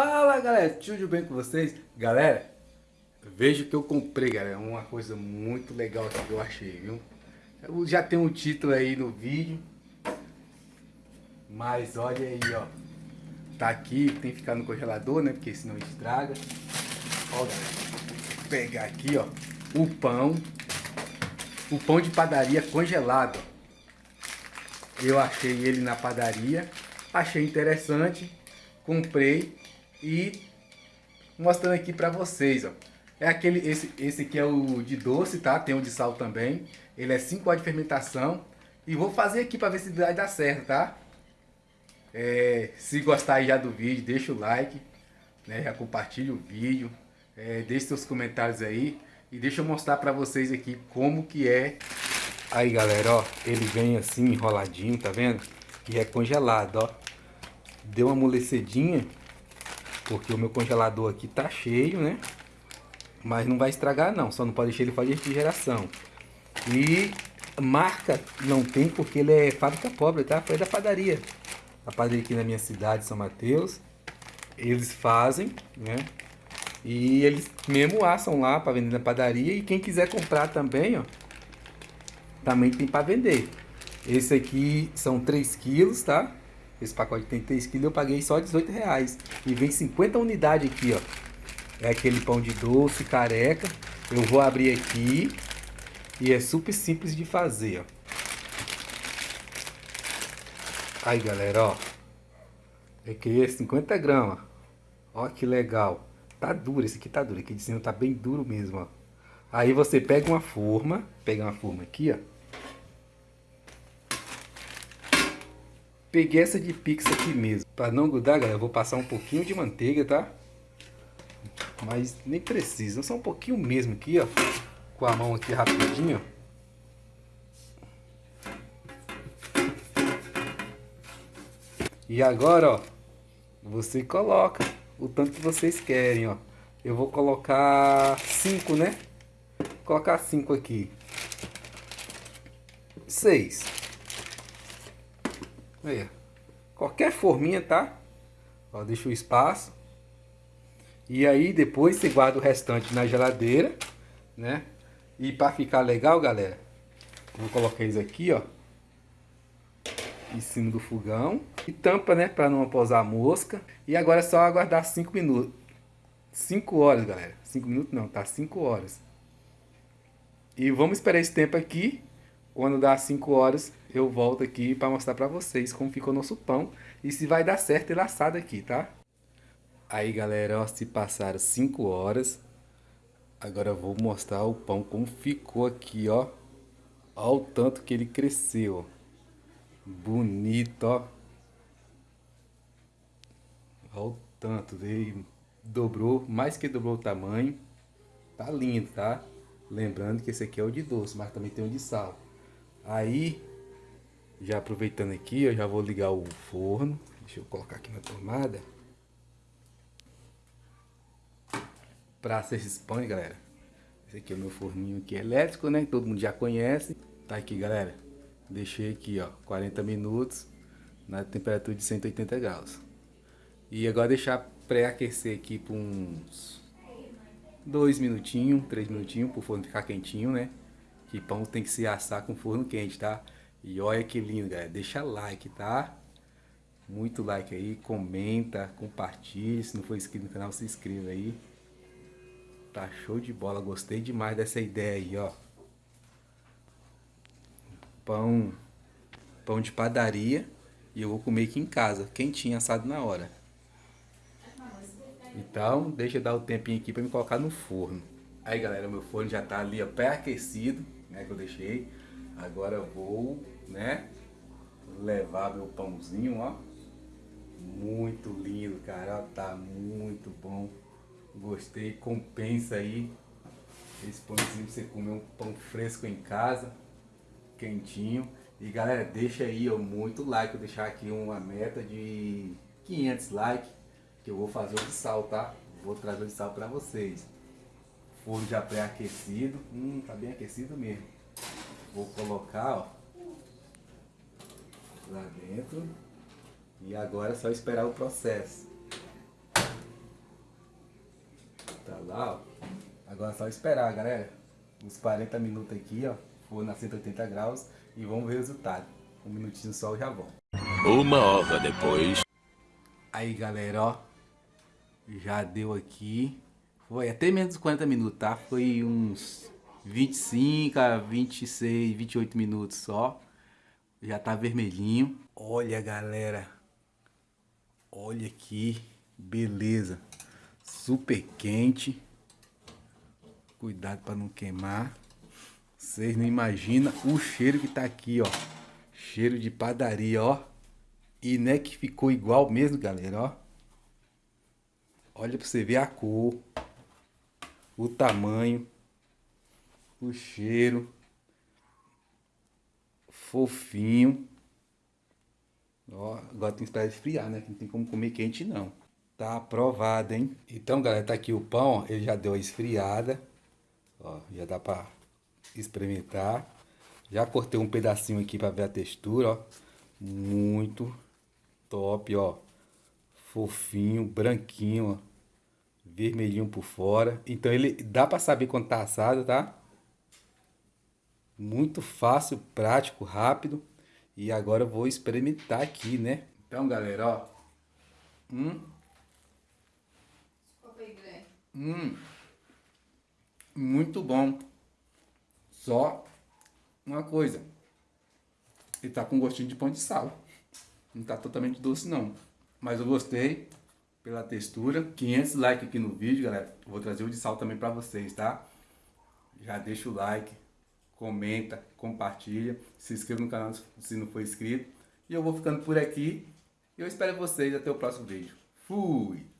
Fala galera, tudo bem com vocês? Galera, veja o que eu comprei galera, uma coisa muito legal que eu achei, viu? Eu já tem um título aí no vídeo, mas olha aí ó, tá aqui, tem que ficar no congelador né, porque senão estraga. Ó galera, vou pegar aqui ó, o pão, o pão de padaria congelado. Eu achei ele na padaria, achei interessante, comprei e mostrando aqui pra vocês, ó. É aquele, esse, esse aqui é o de doce, tá? Tem o de sal também. Ele é 5 horas de fermentação. E vou fazer aqui pra ver se vai dar certo, tá? É, se gostar já do vídeo, deixa o like. Né? Já compartilha o vídeo. É, deixe seus comentários aí. E deixa eu mostrar pra vocês aqui como que é. Aí, galera, ó. Ele vem assim, enroladinho, tá vendo? E é congelado, ó. Deu uma amolecedinha porque o meu congelador aqui tá cheio, né? Mas não vai estragar não, só não pode deixar ele fazer refrigeração. E marca não tem porque ele é fábrica pobre, tá? Foi da padaria. A padaria aqui na minha cidade, São Mateus. Eles fazem, né? E eles mesmo assam lá para vender na padaria. E quem quiser comprar também, ó. Também tem para vender. Esse aqui são 3 quilos, tá? Esse pacote tem 3 kg, eu paguei só 18 reais. E vem 50 unidades aqui, ó. É aquele pão de doce, careca. Eu vou abrir aqui. E é super simples de fazer, ó. Aí, galera, ó. Aqui é 50 gramas. Ó que legal. Tá duro, esse aqui tá duro. Aqui de cima tá bem duro mesmo, ó. Aí você pega uma forma. Pega uma forma aqui, ó. Peguei essa de pix aqui mesmo. Para não grudar, galera, eu vou passar um pouquinho de manteiga, tá? Mas nem precisa, só um pouquinho mesmo aqui, ó. Com a mão aqui rapidinho, E agora, ó, você coloca o tanto que vocês querem, ó. Eu vou colocar 5, né? Vou colocar 5 aqui. 6. Aí, qualquer forminha, tá? Ó, deixa o espaço. E aí depois você guarda o restante na geladeira, né? E para ficar legal, galera, vou colocar isso aqui, ó. Em cima do fogão. E tampa, né? Para não pousar a mosca. E agora é só aguardar 5 minutos. 5 horas, galera. 5 minutos não, tá 5 horas. E vamos esperar esse tempo aqui. Quando dá 5 horas, eu volto aqui para mostrar para vocês como ficou nosso pão e se vai dar certo ele assado aqui, tá? Aí, galera, ó, se passaram 5 horas, agora eu vou mostrar o pão como ficou aqui, ó. Ó o tanto que ele cresceu. Bonito, ó. Ó o tanto, ele dobrou, mais que dobrou o tamanho. Tá lindo, tá? Lembrando que esse aqui é o de doce, mas também tem o de sal. Aí, já aproveitando aqui, eu já vou ligar o forno. Deixa eu colocar aqui na tomada. Pra ser esses pães, galera. Esse aqui é o meu forninho aqui elétrico, né? Todo mundo já conhece. Tá aqui, galera. Deixei aqui, ó, 40 minutos na temperatura de 180 graus. E agora deixar pré-aquecer aqui por uns 2 minutinhos, 3 minutinhos, pro forno ficar quentinho, né? Que pão tem que se assar com forno quente, tá? E olha que lindo, galera. Deixa like, tá? Muito like aí, comenta, compartilha. Se não for inscrito no canal, se inscreva aí. Tá show de bola. Gostei demais dessa ideia aí, ó. Pão, pão de padaria. E eu vou comer aqui em casa, quentinho, assado na hora. Então, deixa eu dar o tempinho aqui para me colocar no forno. Aí, galera, meu forno já tá ali, ó, pré-aquecido né, que eu deixei. Agora eu vou, né, levar meu pãozinho, ó. Muito lindo, cara, ó, tá muito bom. Gostei, compensa aí esse pãozinho pra você comer um pão fresco em casa, quentinho. E galera, deixa aí ó, muito like, eu deixar aqui uma meta de 500 likes, que eu vou fazer o de sal, tá? Vou trazer o de sal pra vocês forno já pré-aquecido. Hum, tá bem aquecido mesmo. Vou colocar, ó, lá dentro. E agora é só esperar o processo. Tá lá, ó. Agora é só esperar, galera. Uns 40 minutos aqui, ó. Vou na 180 graus e vamos ver o resultado. Um minutinho só eu já volto. Uma hora depois. Aí, galera, ó. Já deu aqui. Foi até menos de 40 minutos, tá? Foi uns 25 a 26, 28 minutos só. Já tá vermelhinho. Olha, galera. Olha aqui. Beleza. Super quente. Cuidado para não queimar. Vocês não imaginam o cheiro que tá aqui, ó. Cheiro de padaria, ó. E não é que ficou igual mesmo, galera, ó. Olha pra você ver a cor. O tamanho. O cheiro. Fofinho. Ó, agora tem que esperar esfriar, né? Não tem como comer quente, não. Tá aprovado, hein? Então, galera, tá aqui o pão, ele já deu a esfriada. Ó, já dá pra experimentar. Já cortei um pedacinho aqui pra ver a textura, ó. Muito top, ó. Fofinho, branquinho, ó. Vermelhinho por fora. Então ele dá pra saber quando tá assado, tá? Muito fácil, prático, rápido. E agora eu vou experimentar aqui, né? Então, galera, ó. Hum. Hum. Muito bom. Só uma coisa. Ele tá com gostinho de pão de sal. Não tá totalmente doce não. Mas eu gostei pela textura. 500 likes aqui no vídeo, galera. Eu vou trazer o de sal também pra vocês, tá? Já deixa o like, comenta, compartilha. Se inscreva no canal se não for inscrito. E eu vou ficando por aqui. Eu espero vocês até o próximo vídeo. Fui!